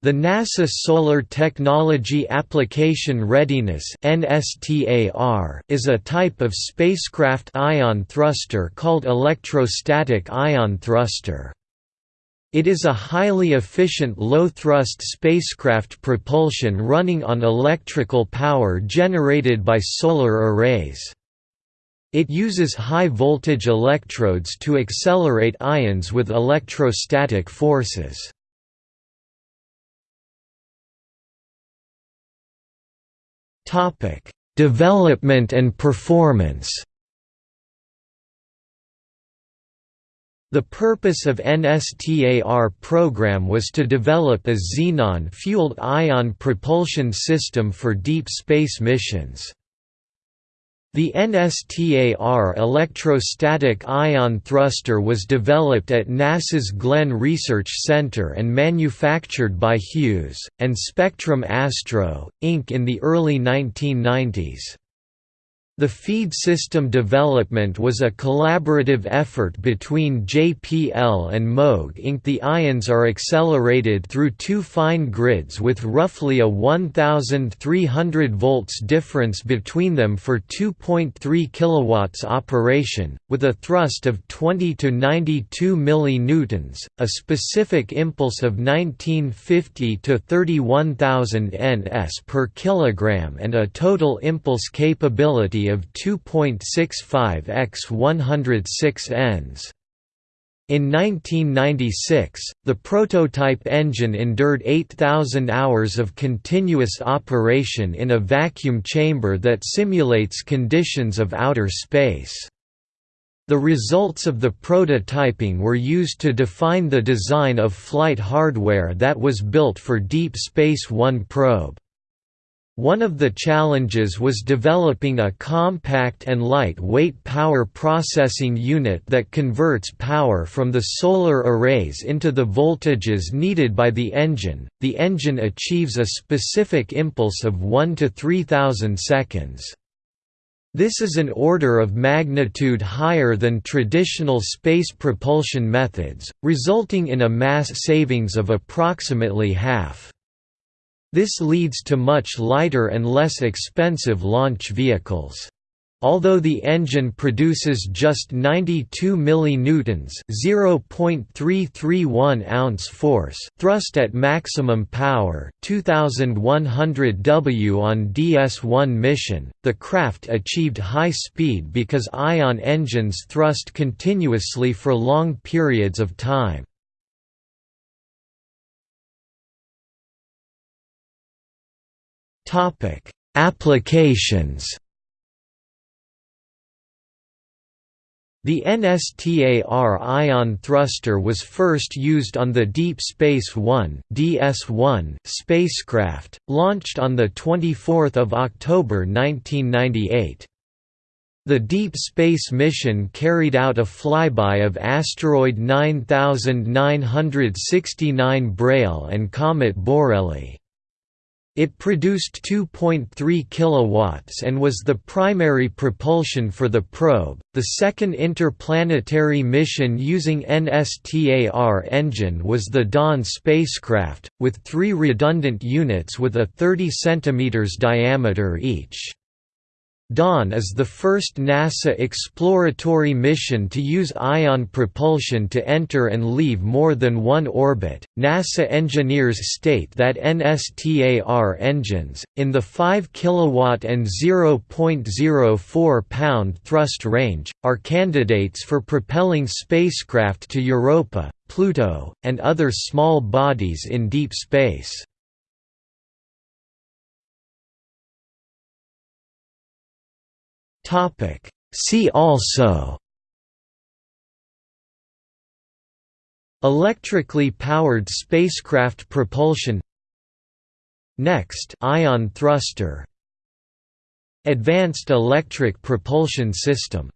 The NASA Solar Technology Application Readiness is a type of spacecraft ion thruster called electrostatic ion thruster. It is a highly efficient low-thrust spacecraft propulsion running on electrical power generated by solar arrays. It uses high-voltage electrodes to accelerate ions with electrostatic forces. Topic: Development and performance. The purpose of NSTAR program was to develop a xenon-fueled ion propulsion system for deep space missions. The NSTAR electrostatic ion thruster was developed at NASA's Glenn Research Center and manufactured by Hughes, and Spectrum Astro, Inc. in the early 1990s. The feed system development was a collaborative effort between JPL and Moog Inc. The ions are accelerated through two fine grids with roughly a 1300 volts difference between them for 2.3 kilowatts operation, with a thrust of 20 to 92 millinewtons, a specific impulse of 1950 to 31000 ns per kilogram and a total impulse capability of 2.65 x 106 ns. In 1996, the prototype engine endured 8,000 hours of continuous operation in a vacuum chamber that simulates conditions of outer space. The results of the prototyping were used to define the design of flight hardware that was built for Deep Space One probe. One of the challenges was developing a compact and light-weight power processing unit that converts power from the solar arrays into the voltages needed by the engine. The engine achieves a specific impulse of 1 to 3000 seconds. This is an order of magnitude higher than traditional space propulsion methods, resulting in a mass savings of approximately half. This leads to much lighter and less expensive launch vehicles. Although the engine produces just 92 millinewtons (0.331 ounce force) thrust at maximum power, 2100 W on DS-1 mission, the craft achieved high speed because ion engines thrust continuously for long periods of time. Topic: Applications. The NSTAR ion thruster was first used on the Deep Space One (DS-1) spacecraft, launched on the 24th of October 1998. The Deep Space mission carried out a flyby of asteroid 9969 Braille and comet Borrelly. It produced 2.3 kilowatts and was the primary propulsion for the probe. The second interplanetary mission using NSTAR engine was the Dawn spacecraft, with three redundant units with a 30 cm diameter each. Dawn is the first NASA exploratory mission to use ion propulsion to enter and leave more than one orbit. NASA engineers state that NSTAR engines, in the 5 kW and 0.04 pound thrust range, are candidates for propelling spacecraft to Europa, Pluto, and other small bodies in deep space. Topic. See also Electrically powered spacecraft propulsion Next ion thruster. Advanced electric propulsion system